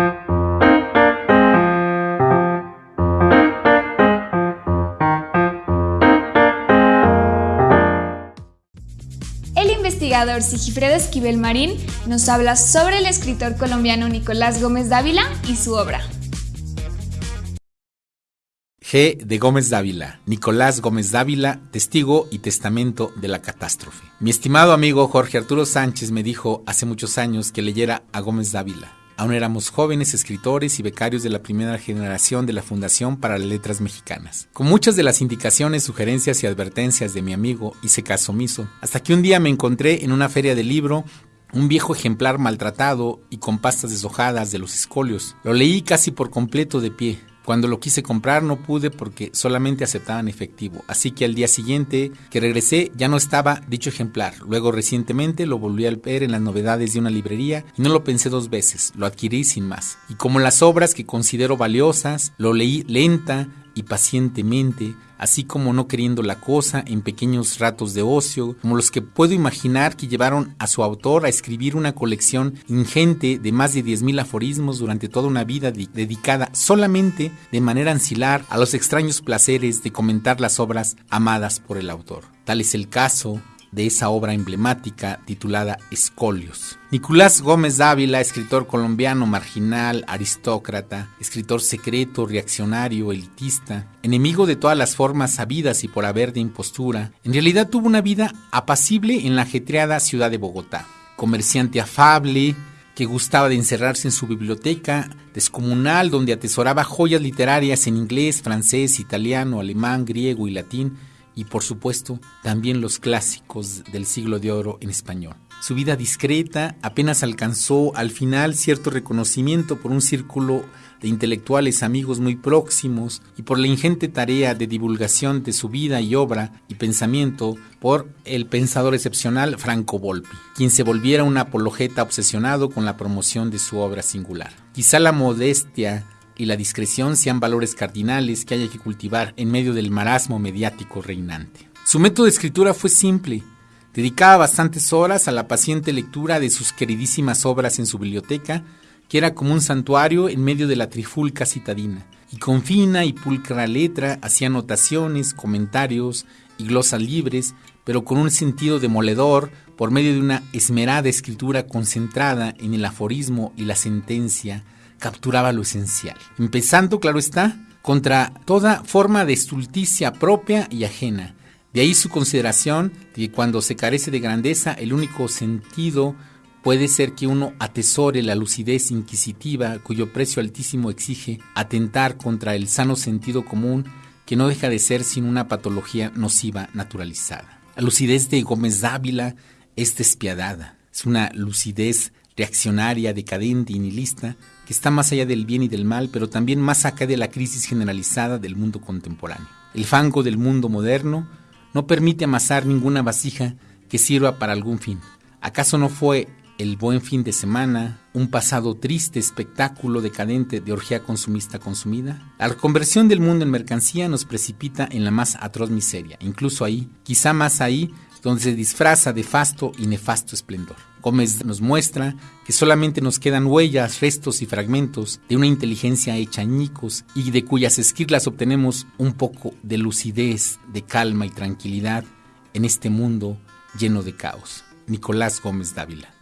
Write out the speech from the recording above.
El investigador Sigifredo Esquivel Marín nos habla sobre el escritor colombiano Nicolás Gómez Dávila y su obra. G. de Gómez Dávila, Nicolás Gómez Dávila, testigo y testamento de la catástrofe. Mi estimado amigo Jorge Arturo Sánchez me dijo hace muchos años que leyera a Gómez Dávila. Aún éramos jóvenes escritores y becarios de la primera generación de la Fundación para las Letras Mexicanas. Con muchas de las indicaciones, sugerencias y advertencias de mi amigo hice caso omiso, hasta que un día me encontré en una feria de libro un viejo ejemplar maltratado y con pastas deshojadas de los escolios. Lo leí casi por completo de pie. Cuando lo quise comprar no pude porque solamente aceptaban efectivo, así que al día siguiente que regresé ya no estaba dicho ejemplar. Luego recientemente lo volví a ver en las novedades de una librería y no lo pensé dos veces, lo adquirí sin más. Y como las obras que considero valiosas, lo leí lenta y pacientemente, así como no queriendo la cosa en pequeños ratos de ocio, como los que puedo imaginar que llevaron a su autor a escribir una colección ingente de más de 10.000 aforismos durante toda una vida dedicada solamente de manera ancilar a los extraños placeres de comentar las obras amadas por el autor. Tal es el caso de esa obra emblemática titulada Escolios. Nicolás Gómez Dávila, escritor colombiano marginal, aristócrata, escritor secreto, reaccionario, elitista, enemigo de todas las formas sabidas y por haber de impostura, en realidad tuvo una vida apacible en la ajetreada ciudad de Bogotá. Comerciante afable, que gustaba de encerrarse en su biblioteca descomunal donde atesoraba joyas literarias en inglés, francés, italiano, alemán, griego y latín, y por supuesto también los clásicos del siglo de oro en español. Su vida discreta apenas alcanzó al final cierto reconocimiento por un círculo de intelectuales amigos muy próximos y por la ingente tarea de divulgación de su vida y obra y pensamiento por el pensador excepcional Franco Volpi, quien se volviera un apologeta obsesionado con la promoción de su obra singular. Quizá la modestia y la discreción sean valores cardinales que haya que cultivar en medio del marasmo mediático reinante. Su método de escritura fue simple. Dedicaba bastantes horas a la paciente lectura de sus queridísimas obras en su biblioteca, que era como un santuario en medio de la trifulca citadina, y con fina y pulcra letra hacía anotaciones, comentarios y glosas libres, pero con un sentido demoledor por medio de una esmerada escritura concentrada en el aforismo y la sentencia capturaba lo esencial, empezando, claro está, contra toda forma de estulticia propia y ajena. De ahí su consideración de que cuando se carece de grandeza, el único sentido puede ser que uno atesore la lucidez inquisitiva cuyo precio altísimo exige atentar contra el sano sentido común que no deja de ser sin una patología nociva naturalizada. La lucidez de Gómez Dávila es despiadada, es una lucidez reaccionaria, decadente y nihilista, que está más allá del bien y del mal, pero también más acá de la crisis generalizada del mundo contemporáneo. El fango del mundo moderno no permite amasar ninguna vasija que sirva para algún fin. ¿Acaso no fue el buen fin de semana, un pasado triste espectáculo decadente de orgía consumista consumida? La conversión del mundo en mercancía nos precipita en la más atroz miseria, incluso ahí, quizá más ahí, donde se disfraza de fasto y nefasto esplendor. Gómez nos muestra que solamente nos quedan huellas, restos y fragmentos de una inteligencia hecha añicos y de cuyas esquirlas obtenemos un poco de lucidez, de calma y tranquilidad en este mundo lleno de caos. Nicolás Gómez Dávila.